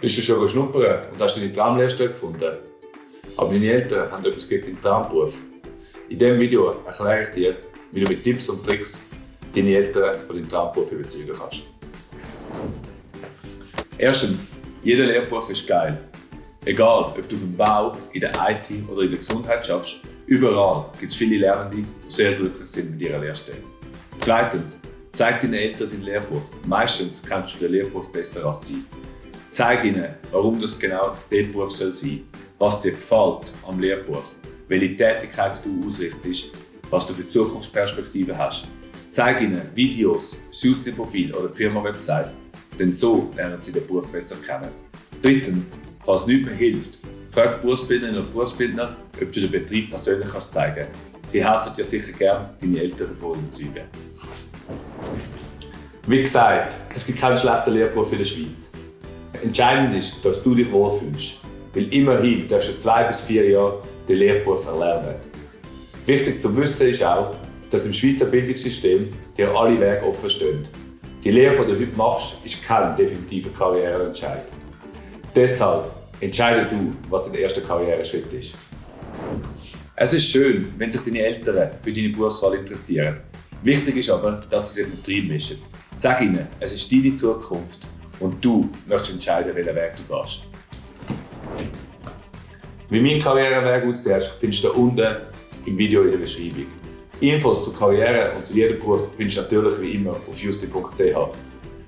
Bist du schon schnuppern und hast deine Traumlehrstelle gefunden? Aber meine Eltern haben etwas gegen deinen Traumberuf. In diesem Video erkläre ich dir, wie du mit Tipps und Tricks deine Eltern von deinem Traumberuf überzeugen kannst. Erstens, jeder Lehrberuf ist geil. Egal, ob du auf dem Bau, in der IT oder in der Gesundheit schaffst, überall gibt es viele Lernende, die sehr glücklich sind mit ihrer Lehrstelle. Zweitens, zeig deinen Eltern deinen Lehrberuf. Meistens kennst du den Lehrberuf besser als sie. Zeig ihnen, warum das genau der Beruf soll sein was dir gefällt am Lehrberuf, welche Tätigkeit du ausrichtest, was du für Zukunftsperspektiven hast. Zeig ihnen Videos, Profil oder die Firma-Website, denn so lernen sie den Beruf besser kennen. Drittens, falls nichts mehr hilft, frag Berufsbildnerinnen und Berufsbildner, ob du den Betrieb persönlich kannst zeigen kannst. Sie helfen dir sicher gern, deine Eltern davon überzeugen. Wie gesagt, es gibt keinen schlechten Lehrberuf in der Schweiz. Entscheidend ist, dass du dich wohlfühlst. Weil immerhin darfst du zwei bis vier Jahre den Lehrberuf erlernen. Wichtig zu wissen ist auch, dass im Schweizer Bildungssystem dir alle Wege offen stehen. Die Lehre, die du heute machst, ist kein definitiver Karriereentscheid. Deshalb entscheide du, was dein erster Karriereschritt ist. Es ist schön, wenn sich deine Eltern für deine Berufswahl interessieren. Wichtig ist aber, dass sie sich nicht reinmischen. Sag ihnen, es ist deine Zukunft und du möchtest entscheiden, welchen Weg du gehst. Wie mein Karriereweg aussieht, findest du unten im Video in der Beschreibung. Infos zur Karriere und zu jedem Beruf findest du natürlich wie immer auf justi.ch.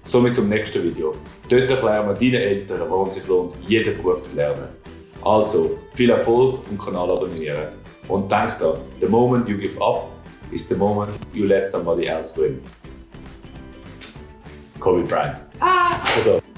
Somit zum nächsten Video. Dort erklären wir deinen Eltern, warum es sich lohnt, jeden Beruf zu lernen. Also, viel Erfolg und Kanal abonnieren. Und denk daran, the moment you give up is the moment you let somebody else win. Kobe Bryant. Ah. Also.